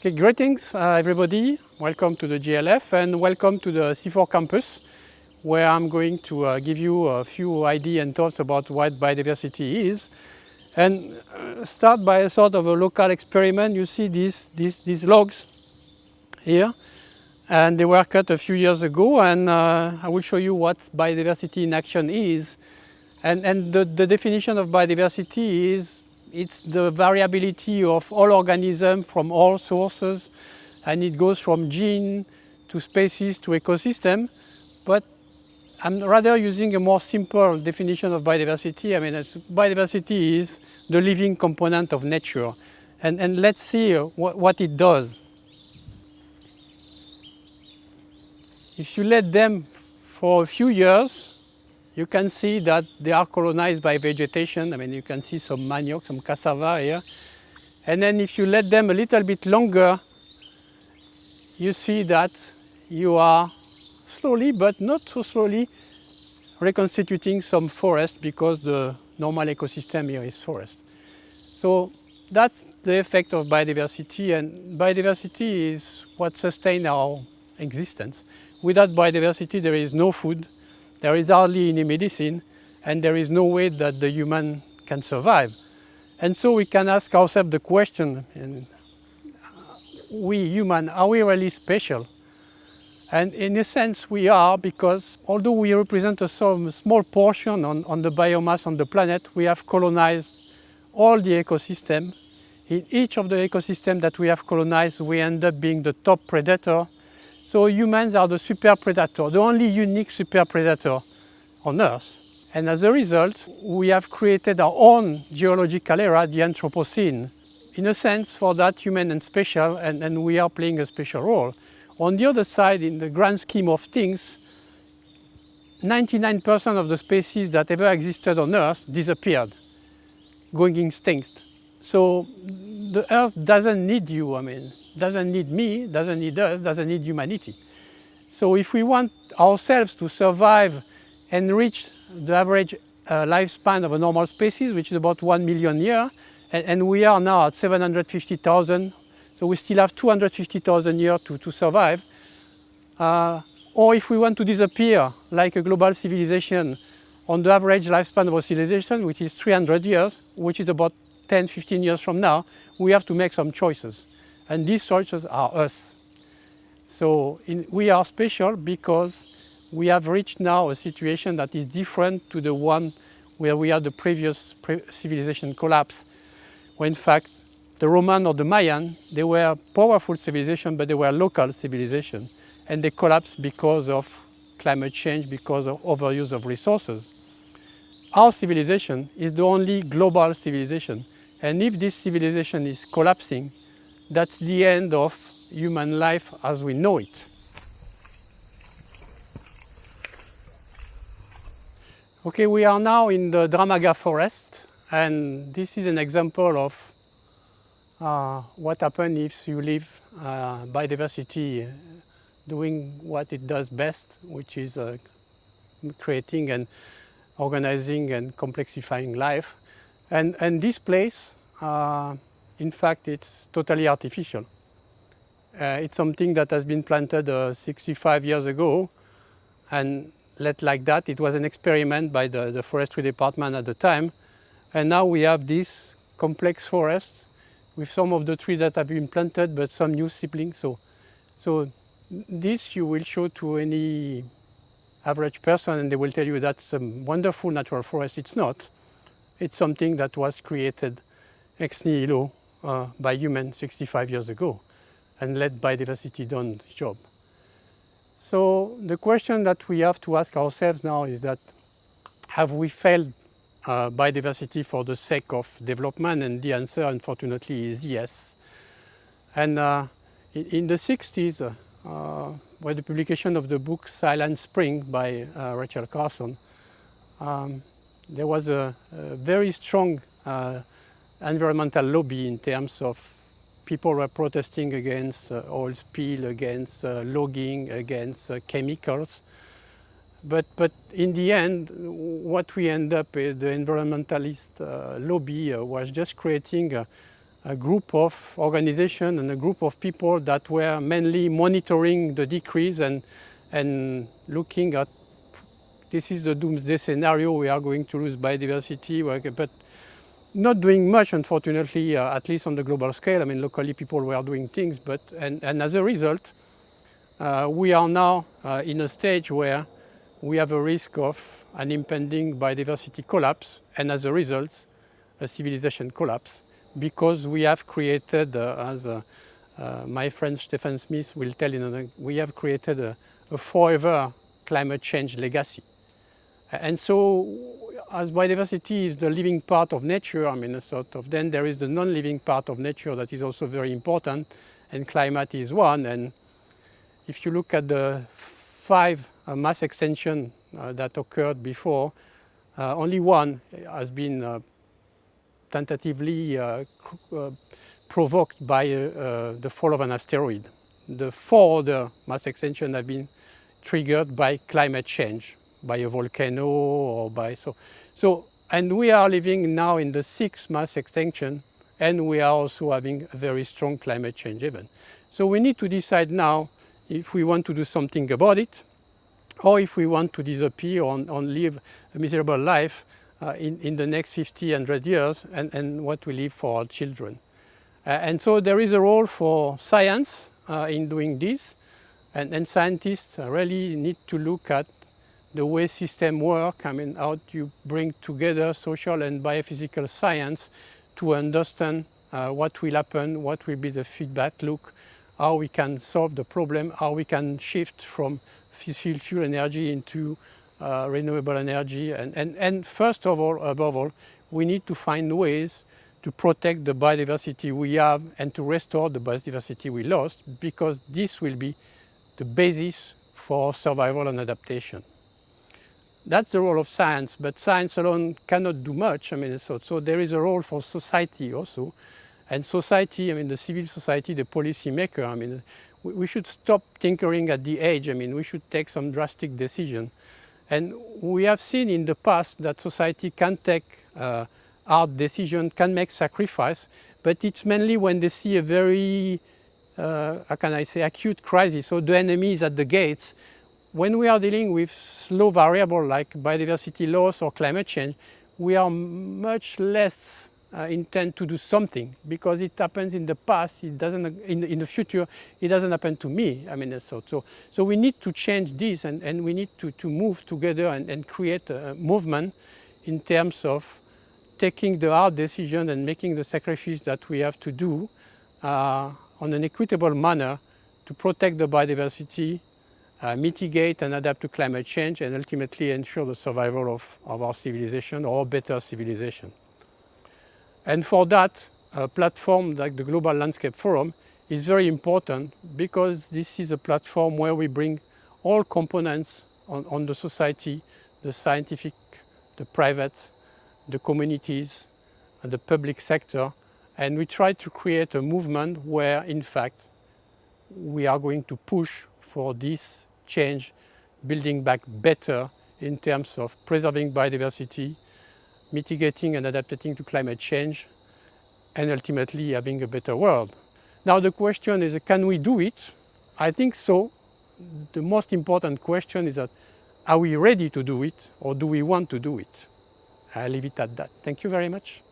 Okay, greetings uh, everybody. Welcome to the GLF and welcome to the CIFOR campus where I'm going to uh, give you a few ideas and thoughts about what biodiversity is. And uh, start by a sort of a local experiment. You see these, these, these logs here and they were cut a few years ago and uh, I will show you what biodiversity in action is. And, and the, the definition of biodiversity is it's the variability of all organisms from all sources and it goes from gene to species to ecosystem. But I'm rather using a more simple definition of biodiversity. I mean, biodiversity is the living component of nature. And, and let's see what, what it does. If you let them for a few years, you can see that they are colonized by vegetation. I mean, you can see some manioc, some cassava here. And then if you let them a little bit longer, you see that you are slowly, but not so slowly, reconstituting some forest because the normal ecosystem here is forest. So that's the effect of biodiversity and biodiversity is what sustains our existence. Without biodiversity there is no food, there is hardly any medicine and there is no way that the human can survive. And so we can ask ourselves the question, and uh, we human, are we really special? And in a sense we are because although we represent a small portion on, on the biomass on the planet, we have colonized all the ecosystem. In each of the ecosystem that we have colonized, we end up being the top predator so humans are the super predator, the only unique super predator on Earth. And as a result, we have created our own geological era, the Anthropocene. In a sense, for that, human and special, and, and we are playing a special role. On the other side, in the grand scheme of things, 99% of the species that ever existed on Earth disappeared, going extinct. So the Earth doesn't need you, I mean, doesn't need me, doesn't need us, doesn't need humanity. So if we want ourselves to survive and reach the average uh, lifespan of a normal species, which is about 1 million years, and, and, we are now at 750,000, so we still have 250,000 years to, to survive. Uh, or if we want to disappear like a global civilization on the average lifespan of a civilization, which is 300 years, which is about 10, 15 years from now, we have to make some choices. And these choices are us. So in, we are special because we have reached now a situation that is different to the one where we had the previous pre civilization collapse. Where in fact, the Roman or the Mayan, they were powerful civilization, but they were local civilization. And they collapsed because of climate change, because of overuse of resources. Our civilization is the only global civilization. And if this civilization is collapsing, that's the end of human life as we know it. Okay, we are now in the Dramaga forest and this is an example of uh, what happens if you leave uh, biodiversity doing what it does best, which is uh, creating and organizing and complexifying life. And, and this place uh, in fact, it's totally artificial. Uh, it's something that has been planted uh, 65 years ago and let like that. It was an experiment by the, the forestry department at the time. And now we have this complex forest with some of the trees that have been planted, but some new siblings. So, so this you will show to any average person and they will tell you that's a wonderful natural forest. It's not. It's something that was created ex nihilo uh, by humans 65 years ago and let biodiversity done the job. So the question that we have to ask ourselves now is that have we failed uh, biodiversity for the sake of development? And the answer, unfortunately, is yes. And uh, in, in, the 60s, uh, by the publication of the book Silent Spring by uh, Rachel Carson, um, there was a, a very strong uh, environmental lobby in terms of people were protesting against uh, oil spill, against uh, logging, against uh, chemicals. But, but in the end, what we end up with, the environmentalist uh, lobby uh, was just creating a, a group of organizations and a group of people that were mainly monitoring the decrease and, and looking at this is the doomsday scenario, we are going to lose biodiversity, but not doing much, unfortunately, uh, at least on the global scale. I mean, locally people were doing things, but, and, and as a result, uh, we are now uh, in a stage where we have a risk of an impending biodiversity collapse, and as a result, a civilization collapse, because we have created, uh, as uh, uh, my friend Stefan Smith will tell you, we have created a, a forever climate change legacy. And so as biodiversity is the living part of nature, I mean, sort of, then there is the non-living part of nature that is also very important, and climate is one. And if you look at the five uh, mass extinction uh, that occurred before, uh, only one has been uh, tentatively uh, uh, provoked by the fall of an asteroid. The four other mass extinction have been triggered by climate change by a volcano or by so so and we are living now in the sixth mass extinction and we are also having a very strong climate change event. So we need to decide now if we want to do something about it or if we want to disappear or, or live a miserable life uh, in, in the next 50, 100 years and, and what we leave for our children. Uh, and so there is a role for science uh, in doing this and, and scientists really need to look at the way systems work, I mean, how you bring together social and biophysical science to understand uh, what will happen, what will be the feedback loop, how we can solve the problem, how we can shift from fossil fuel energy into uh, renewable energy. And, and, and first of all, above all, we need to find ways to protect the biodiversity we have and to restore the biodiversity we lost because this will be the basis for survival and adaptation that's the role of science, but science alone cannot do much. I mean, so, so there is a role for society also. And society, I mean, the civil society, the policy maker, I mean, we, should stop tinkering at the edge. I mean, we should take some drastic decision. And we have seen in the past that society can take uh, hard decision, can make sacrifice, but it's mainly when they see a very, uh, how can I say, acute crisis, so the enemy is at the gates, when we are dealing with slow variable like biodiversity loss or climate change, we are much less uh, intent to do something because it happens in the past, it doesn't, in, in the future, it doesn't happen to me. I mean, so, so, so we need to change this and, and we need to, to move together and, and create a movement in terms of taking the hard decision and making the sacrifice that we have to do uh, on an equitable manner to protect the biodiversity uh, mitigate and adapt to climate change and ultimately ensure the survival of, of our civilization or better civilization. And for that, a platform like the Global Landscape Forum is very important because this is a platform where we bring all components on, on the society, the scientific, the private, the communities, and the public sector, and we try to create a movement where, in fact, we are going to push for this change, building back better in terms of preserving biodiversity, mitigating and adapting to climate change, and ultimately having a better world. Now the question is, can we do it? I think so. The most important question is that, are we ready to do it or do we want to do it? I'll leave it at that. Thank you very much.